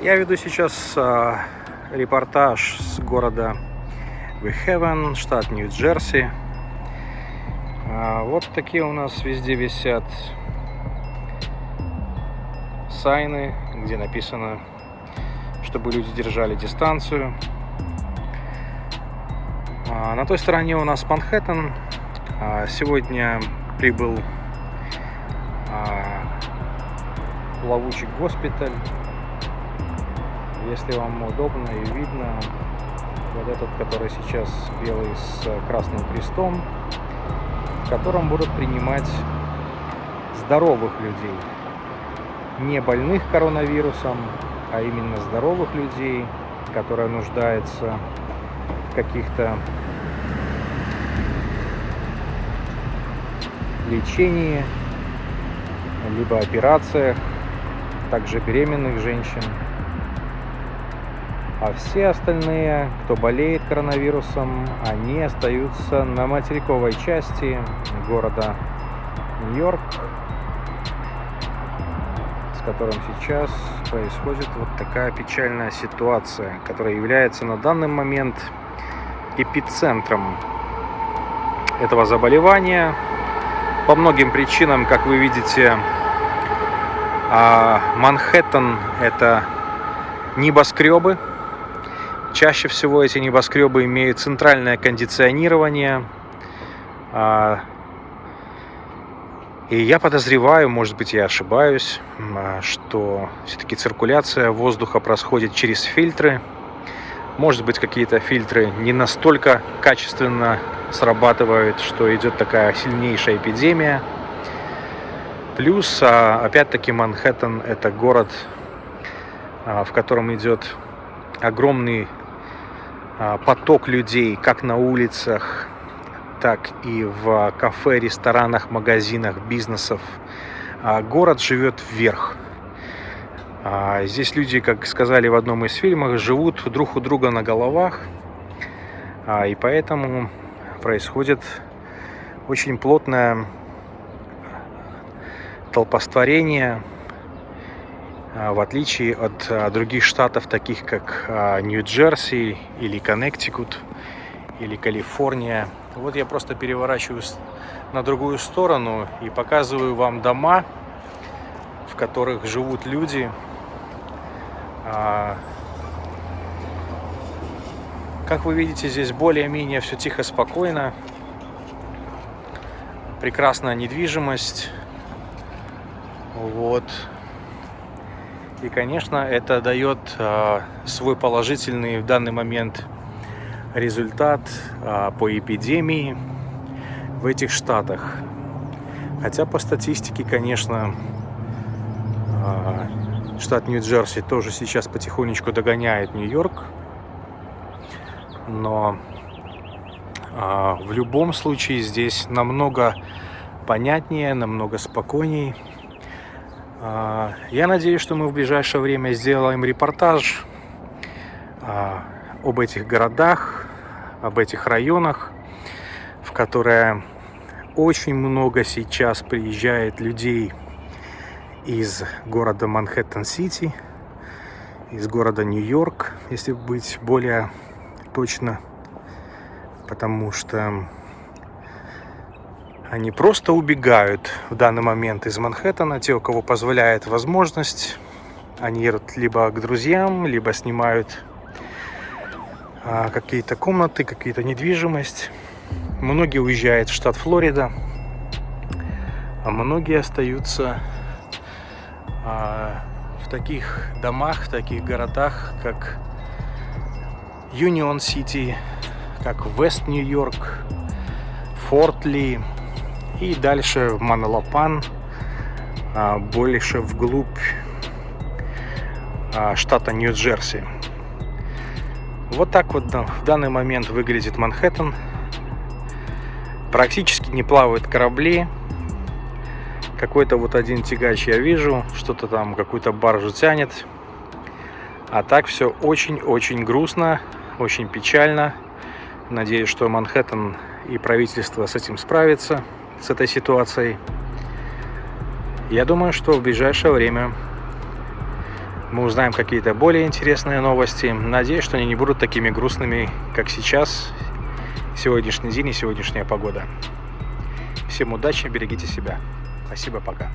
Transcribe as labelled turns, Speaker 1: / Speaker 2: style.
Speaker 1: Я веду сейчас а, репортаж с города Вихевен, штат Нью-Джерси. А, вот такие у нас везде висят сайны, где написано, чтобы люди держали дистанцию. А, на той стороне у нас Манхэттен. А, сегодня прибыл а, плавучий госпиталь если вам удобно и видно, вот этот, который сейчас белый с красным крестом, в котором будут принимать здоровых людей. Не больных коронавирусом, а именно здоровых людей, которые нуждаются в каких-то лечении, либо операциях, также беременных женщин. А все остальные, кто болеет коронавирусом, они остаются на материковой части города Нью-Йорк, с которым сейчас происходит вот такая печальная ситуация, которая является на данный момент эпицентром этого заболевания. По многим причинам, как вы видите, а, Манхэттен – это небоскребы, Чаще всего эти небоскребы имеют центральное кондиционирование. А, и я подозреваю, может быть я ошибаюсь, а, что все-таки циркуляция воздуха происходит через фильтры. Может быть какие-то фильтры не настолько качественно срабатывают, что идет такая сильнейшая эпидемия. Плюс, а, опять-таки, Манхэттен – это город, в котором идет огромный поток людей как на улицах, так и в кафе, ресторанах, магазинах, бизнесов. А, город живет вверх. А, здесь люди, как сказали в одном из фильмов, живут друг у друга на головах. И поэтому происходит очень плотное толпостворение, а, в отличие от а, других штатов, таких как а, Нью-Джерси или Коннектикут или Калифорния. Вот я просто переворачиваюсь на другую сторону и показываю вам дома, в которых живут люди. Как вы видите, здесь более-менее все тихо, спокойно. Прекрасная недвижимость. Вот. И, конечно, это дает а, свой положительный в данный момент результат а, по эпидемии в этих штатах. Хотя по статистике, конечно, а, штат Нью-Джерси тоже сейчас потихонечку догоняет Нью-Йорк. Но в любом случае здесь намного понятнее, намного спокойнее а, я надеюсь, что мы в ближайшее время сделаем репортаж а, об этих городах, об этих районах, в которые очень много сейчас приезжает людей из города Манхэттен-Сити, из города Нью-Йорк, если быть более точно, потому что они просто убегают в данный момент из Манхэттена. Те, у кого позволяет возможность, они едут либо к друзьям, либо снимают а, какие-то комнаты, какие-то недвижимость. Многие уезжают в штат Флорида, а многие остаются а, в таких домах, в таких городах, как Юнион Сити, как Вест Нью-Йорк, Форт Ли, и дальше в Маналапан, а, больше вглубь а, штата Нью-Джерси. Вот так вот в данный момент выглядит Манхэттен. Практически не плавают корабли. Какой-то вот один тягач я вижу, что-то там, какую-то баржу тянет. А так все очень-очень грустно, очень печально. Надеюсь, что Манхэттен и правительство с этим справится с этой ситуацией. Я думаю, что в ближайшее время мы узнаем какие-то более интересные новости. Надеюсь, что они не будут такими грустными, как сейчас, сегодняшний день и сегодняшняя погода. Всем удачи, берегите себя. Спасибо, пока.